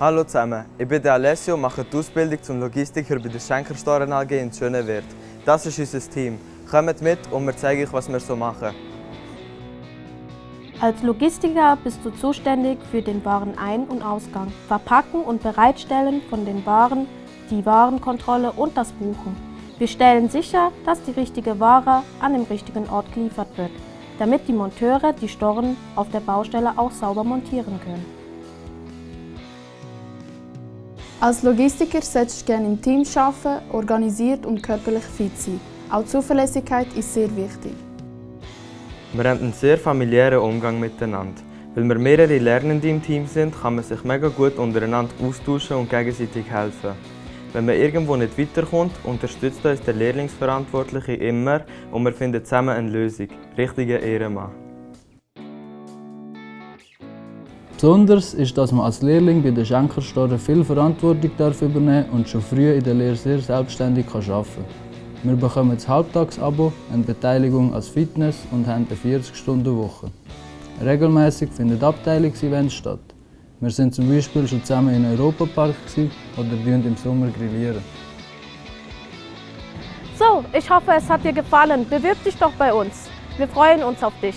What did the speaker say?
Hallo zusammen, ich bin Alessio und mache die Ausbildung zum Logistiker bei der Schenkerstoren AG in Schönewert. Das ist unser Team. Kommt mit und wir zeigen euch, was wir so machen. Als Logistiker bist du zuständig für den Warenein- und Ausgang, Verpacken und Bereitstellen von den Waren, die Warenkontrolle und das Buchen. Wir stellen sicher, dass die richtige Ware an dem richtigen Ort geliefert wird, damit die Monteure die Storen auf der Baustelle auch sauber montieren können. Als Logistiker solltest du gerne im Team arbeiten, organisiert und körperlich fit sein. Auch Zuverlässigkeit ist sehr wichtig. Wir haben einen sehr familiären Umgang miteinander. Weil wir mehrere Lernende im Team sind, kann man sich mega gut untereinander austauschen und gegenseitig helfen. Wenn man irgendwo nicht weiterkommt, unterstützt uns der Lehrlingsverantwortliche immer und wir finden zusammen eine Lösung. Richtiger Ehrenmann. Besonders ist, dass man als Lehrling bei der Schenkerstore viel Verantwortung darf übernehmen und schon früh in der Lehre sehr selbstständig arbeiten kann. Wir bekommen das Halbtagsabo, eine Beteiligung als Fitness und haben eine 40-Stunden-Woche. Regelmäßig finden Abteilungsevents statt. Wir sind zum Beispiel schon zusammen im Europapark oder im Sommer grillieren. So, ich hoffe, es hat dir gefallen. Bewirb dich doch bei uns. Wir freuen uns auf dich.